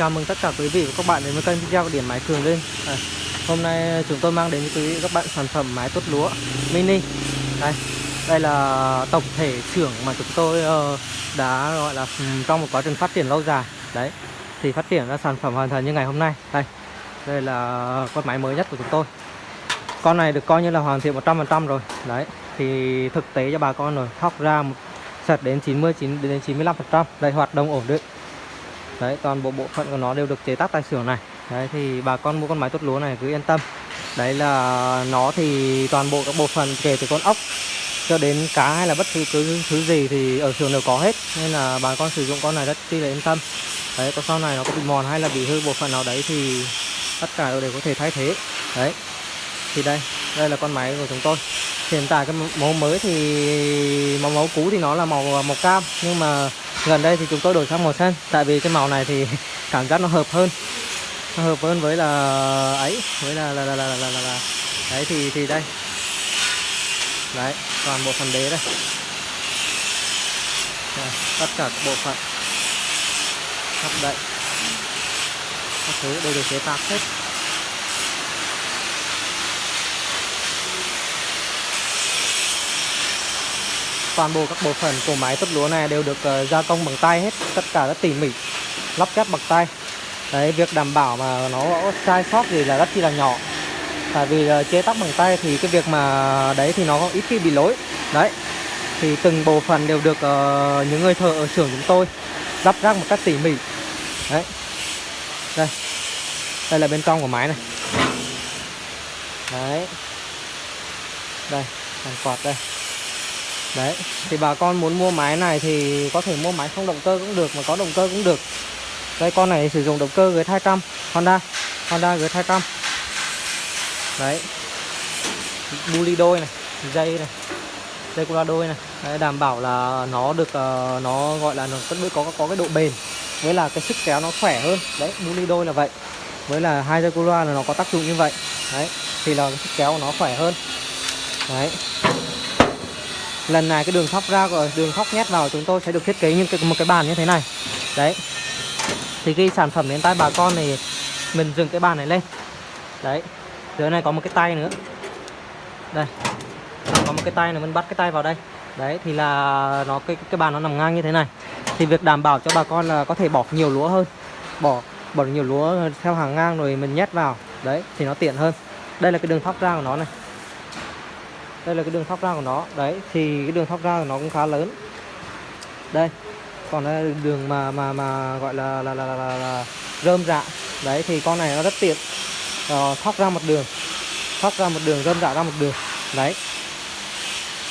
Chào mừng tất cả quý vị và các bạn đến với kênh video của Máy Cường Lên à, Hôm nay chúng tôi mang đến quý vị các bạn sản phẩm máy tốt lúa mini. Đây, đây là tổng thể xưởng mà chúng tôi uh, đã gọi là ừ, trong một quá trình phát triển lâu dài. Đấy, thì phát triển ra sản phẩm hoàn thành như ngày hôm nay. Đây, đây là con máy mới nhất của chúng tôi. Con này được coi như là hoàn thiện 100% rồi. Đấy, thì thực tế cho bà con rồi Thóc ra một sạch đến 90 đến 95% Đây, hoạt động ổn định. Đấy, toàn bộ bộ phận của nó đều được chế tác tại xưởng này. Đấy, thì bà con mua con máy tốt lúa này cứ yên tâm. Đấy là nó thì toàn bộ các bộ phận kể từ con ốc cho đến cá hay là bất cứ thứ, thứ gì thì ở xưởng đều có hết. Nên là bà con sử dụng con này rất chi là yên tâm. Đấy, có sau này nó có bị mòn hay là bị hư bộ phận nào đấy thì tất cả đều có thể thay thế. Đấy, thì đây, đây là con máy của chúng tôi. Hiện tại cái mẫu mới thì mẫu mẫu cũ thì nó là màu màu cam Nhưng mà gần đây thì chúng tôi đổi sang màu xanh tại vì cái màu này thì cảm giác nó hợp hơn. Nó hợp hơn với là ấy với là là là là là, là, là. đấy thì thì đây. Đấy toàn bộ phần đế đây. Đây, tất cả các bộ phận. Hấp đậy. Các thứ đều được chế tác hết. Toàn bộ các bộ phận của máy tốt lúa này đều được uh, gia công bằng tay hết. Tất cả rất tỉ mỉ lắp ghép bằng tay. Đấy việc đảm bảo mà nó sai sót gì là rất chi là nhỏ. Tại vì uh, chế tác bằng tay thì cái việc mà đấy thì nó ít khi bị lỗi. Đấy thì từng bộ phận đều được uh, những người thợ ở xưởng chúng tôi lắp ráp một cách tỉ mỉ. Đấy. Đây đây là bên trong của máy này. Đấy. Đây hàng quạt đây. Đấy, thì bà con muốn mua máy này thì có thể mua máy không động cơ cũng được mà có động cơ cũng được. Đây con này sử dụng động cơ G200 Honda, Honda G200. Đấy. Buli đôi này, dây này. Dây cula đôi này. Đấy, đảm bảo là nó được uh, nó gọi là nó có có có cái độ bền với là cái sức kéo nó khỏe hơn. Đấy, buli đôi là vậy. Với là hai dây cula là nó có tác dụng như vậy. Đấy, thì là cái sức kéo của nó khỏe hơn. Đấy lần này cái đường thóc ra rồi đường thóc nhét vào chúng tôi sẽ được thiết kế như một cái bàn như thế này. Đấy. Thì khi sản phẩm đến tay bà con thì mình dừng cái bàn này lên. Đấy. Dưới này có một cái tay nữa. Đây. Có một cái tay này mình bắt cái tay vào đây. Đấy, thì là nó, cái cái bàn nó nằm ngang như thế này. Thì việc đảm bảo cho bà con là có thể bỏ nhiều lúa hơn. Bỏ bỏ nhiều lúa theo hàng ngang rồi mình nhét vào. Đấy, thì nó tiện hơn. Đây là cái đường thóc ra của nó này đây là cái đường thoát ra của nó. Đấy thì cái đường thoát ra của nó cũng khá lớn. Đây còn đây là đường mà mà mà gọi là là là, là, là, là rơm rạ đấy thì con này nó rất tiện. Ờ, thoát ra một đường. Thoát ra một đường rơm rạ ra một đường. Đấy.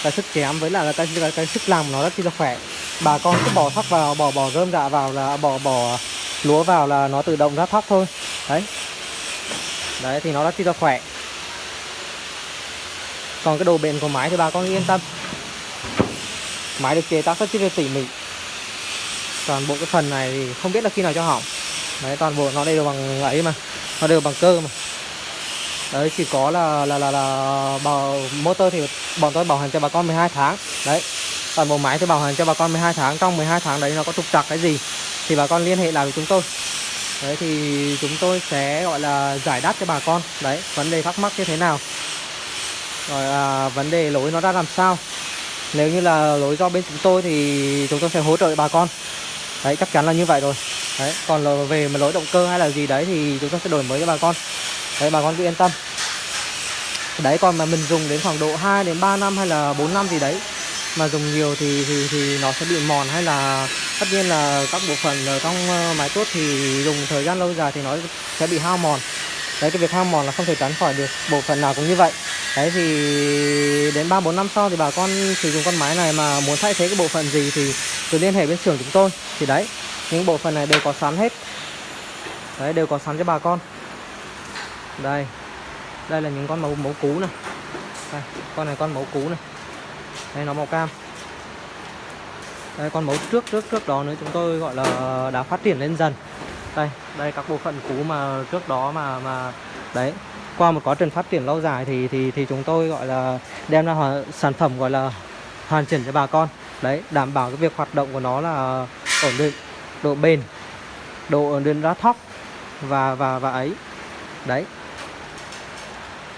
Cái sức chém với lại là cái, cái, cái sức làm của nó rất là khỏe. Bà con cứ bỏ thóc vào bỏ bỏ rơm rạ vào là bỏ bỏ lúa vào là nó tự động ra thóc thôi. Đấy. Đấy thì nó rất là khỏe còn cái độ bền của máy thì bà con yên tâm. Máy được chế tác rất là tỉ mỉ. Toàn bộ cái phần này thì không biết là khi nào cho hỏng. Đấy, toàn bộ nó đều bằng ấy mà. Nó đều bằng cơ mà. Đấy, chỉ có là là là là bảo motor thì bọn tôi bảo hành cho bà con 12 tháng. Đấy, toàn bộ máy thì bảo hành cho bà con 12 tháng. Trong 12 tháng đấy nó có trục trặc cái gì thì bà con liên hệ lại với chúng tôi. Đấy, thì chúng tôi sẽ, gọi là, giải đáp cho bà con. Đấy, vấn đề thắc mắc như thế nào? Rồi à, vấn đề lỗi nó ra làm sao? Nếu như là lỗi do bên chúng tôi thì chúng tôi sẽ hỗ trợ bà con. Đấy chắc chắn là như vậy rồi. Đấy còn là về mà lỗi động cơ hay là gì đấy thì chúng tôi sẽ đổi mới cho bà con. Đấy bà con cứ yên tâm. Đấy còn mà mình dùng đến khoảng độ 2 đến 3 năm hay là 4 năm gì đấy mà dùng nhiều thì thì thì nó sẽ bị mòn hay là tất nhiên là các bộ phận ở trong ờ, máy tốt thì dùng thời gian lâu dài thì nó sẽ bị hao mòn. Đấy cái việc hao mòn là không thể tránh khỏi được. Bộ phận nào cũng như vậy đấy thì đến ba bốn năm sau thì bà con sử dụng con máy này mà muốn thay thế cái bộ phận gì thì cứ liên hệ bên xưởng chúng tôi. Thì đấy những bộ phận này đều có sẵn hết. Đấy đều có sẵn cho bà con. Đây đây là những con mẫu mẫu cũ này. Đây, con này con mẫu cũ này. Đây nó màu cam. Đây con mẫu trước trước trước đó nữa chúng tôi gọi là đã phát triển lên dần. Đây đây các bộ phận cũ mà trước đó mà mà đấy qua một quá trình phát triển lâu dài thì thì thì chúng tôi gọi là đem ra hoàn, sản phẩm gọi là hoàn chỉnh cho bà con. Đấy đảm bảo cái việc hoạt động của nó là ổn định độ bền độ lên ra thóc và và và ấy. Đấy.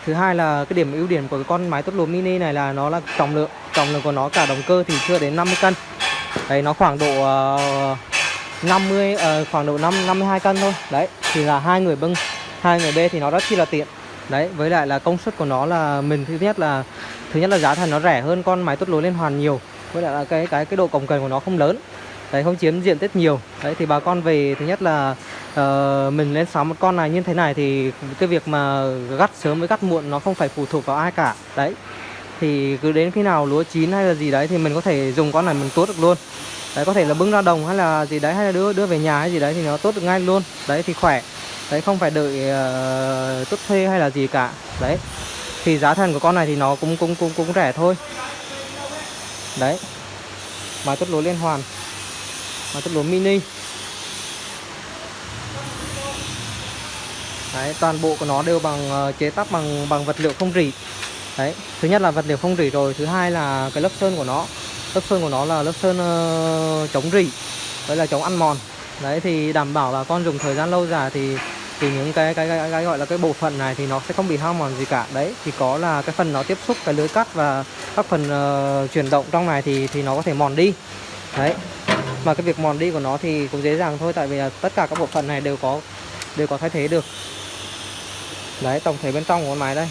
Thứ hai là cái điểm ưu điểm của cái con máy tốt lúa mini này là nó là trọng lượng trọng lượng của nó cả động cơ thì chưa đến 50 cân. Đấy nó khoảng độ uh, 50 uh, khoảng độ 5 52 cân thôi. Đấy thì là hai người bưng hai người bê thì nó rất chi là tiện đấy với lại là công suất của nó là mình thứ nhất là thứ nhất là giá thành nó rẻ hơn con máy tốt lúa liên hoàn nhiều. Với lại là cái cái cái độ cồng kềnh của nó không lớn. Đấy không chiếm diện tích nhiều. Đấy thì bà con về thứ nhất là uh, mình lên sóng một con này như thế này thì cái việc mà gắt sớm với gắt muộn nó không phải phụ thuộc vào ai cả. Đấy thì cứ đến khi nào lúa chín hay là gì đấy thì mình có thể dùng con này mình tốt được luôn. Đấy có thể là bưng ra đồng hay là gì đấy hay là đưa đưa về nhà hay gì đấy thì nó tốt được ngay luôn. Đấy thì khỏe đấy không phải đợi ờ, uh, tốt thuê hay là gì cả. Đấy thì giá thành của con này thì nó cũng cũng cũng cũng rẻ thôi. Đấy mà tốt lúa liên hoàn mà tốt lúa mini. Đấy toàn bộ của nó đều bằng uh, chế tác bằng bằng vật liệu không rỉ. Đấy thứ nhất là vật liệu không rỉ rồi thứ hai là cái lớp sơn của nó. Lớp sơn của nó là lớp sơn uh, chống rỉ đấy là chống ăn mòn. Đấy thì đảm bảo là con dùng thời gian lâu dài thì thì những cái cái, cái cái gọi là cái bộ phận này thì nó sẽ không bị hao mòn gì cả. Đấy thì có là cái phần nó tiếp xúc cái lưới cắt và các phần uh, chuyển động trong này thì thì nó có thể mòn đi. Đấy mà cái việc mòn đi của nó thì cũng dễ dàng thôi tại vì là tất cả các bộ phận này đều có đều có thay thế được. Đấy tổng thể bên trong của con máy đây.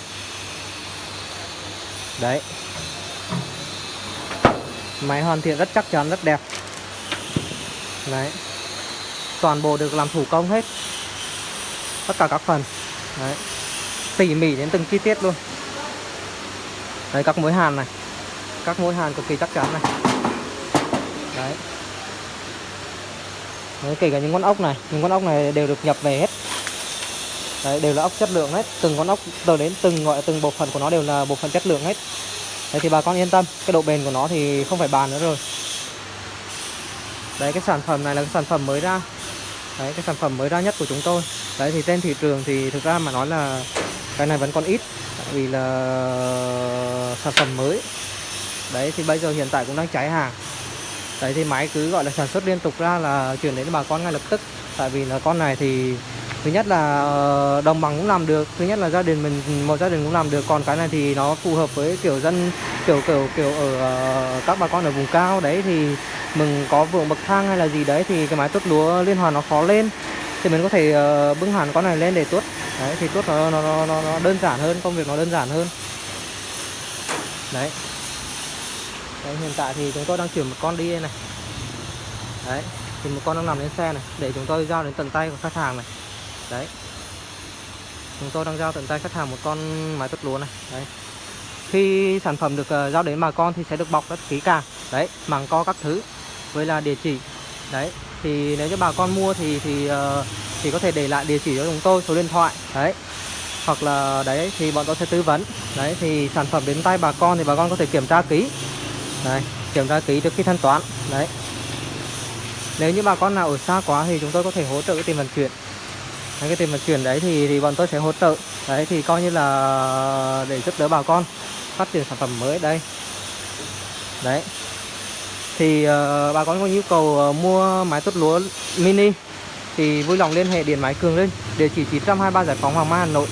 Đấy. Máy hoàn thiện rất chắc chắn rất đẹp. Đấy. Toàn bộ được làm thủ công hết tất cả các phần. Đấy. Tỉ mỉ đến từng chi tiết luôn. Đấy các mối hàn này. Các mối hàn cực kỳ chắc chắn này. Đấy. Đấy, kể cả những con ốc này. Những con ốc này đều được nhập về hết. Đấy, đều là ốc chất lượng hết. Từng con ốc từ đến từng gọi từng bộ phận của nó đều là bộ phận chất lượng hết. Đấy thì bà con yên tâm. Cái độ bền của nó thì không phải bàn nữa rồi. Đấy cái sản phẩm này là cái sản phẩm mới ra. Đấy, cái sản phẩm mới ra nhất của chúng tôi. Đấy, thì trên thị trường thì thực ra mà nói là cái này vẫn còn ít vì là sản phẩm mới. Đấy, thì bây giờ hiện tại cũng đang cháy hàng. Đấy, thì máy cứ gọi là sản xuất liên tục ra là chuyển đến bà con ngay lập tức. Tại vì là con này thì thứ nhất là, đồng bằng cũng làm được, thứ nhất là gia đình mình, một gia đình cũng làm được. Còn cái này thì nó phù hợp với kiểu dân kiểu kiểu kiểu ở uh, các bà con ở vùng cao đấy thì mình có vườn bậc thang hay là gì đấy thì cái máy tuốt lúa liên hoàn nó khó lên. Thì mình có thể uh, bưng hẳn con này lên để tuốt. Đấy thì tuốt nó, nó nó nó đơn giản hơn công việc nó đơn giản hơn. Đấy. Đấy, hiện tại thì chúng tôi đang chuyển một con đi đây này. Đấy, thì một con đang nằm lên xe này Để chúng tôi giao đến tận tay của khách hàng này. Đấy. Chúng tôi đang giao tận tay khách hàng một con máy tuốt lúa này. Đấy. Khi sản phẩm được uh, giao đến bà con thì sẽ được bọc rất kỹ càng. Đấy, màng co các thứ. Với là địa chỉ. Đấy, thì nếu như bà con mua thì thì uh, thì có thể để lại địa chỉ cho chúng tôi số điện thoại. Đấy. Hoặc là đấy thì bọn tôi sẽ tư vấn. Đấy thì sản phẩm đến tay bà con thì bà con có thể kiểm tra ký. đấy kiểm tra ký trước khi thanh toán. Đấy. Nếu như bà con nào ở xa quá thì chúng tôi có thể hỗ trợ cái tiền vận chuyển. Đấy, cái tiền vận chuyển đấy thì thì bọn tôi sẽ hỗ trợ. Đấy thì coi như là để giúp đỡ bà con phát triển sản phẩm mới đây. Đấy. Thì uh, bà con có nhu cầu uh, mua máy tốt lúa mini thì vui lòng liên hệ điện máy cường lên địa chỉ 923 giải phóng hoàng mai hà nội.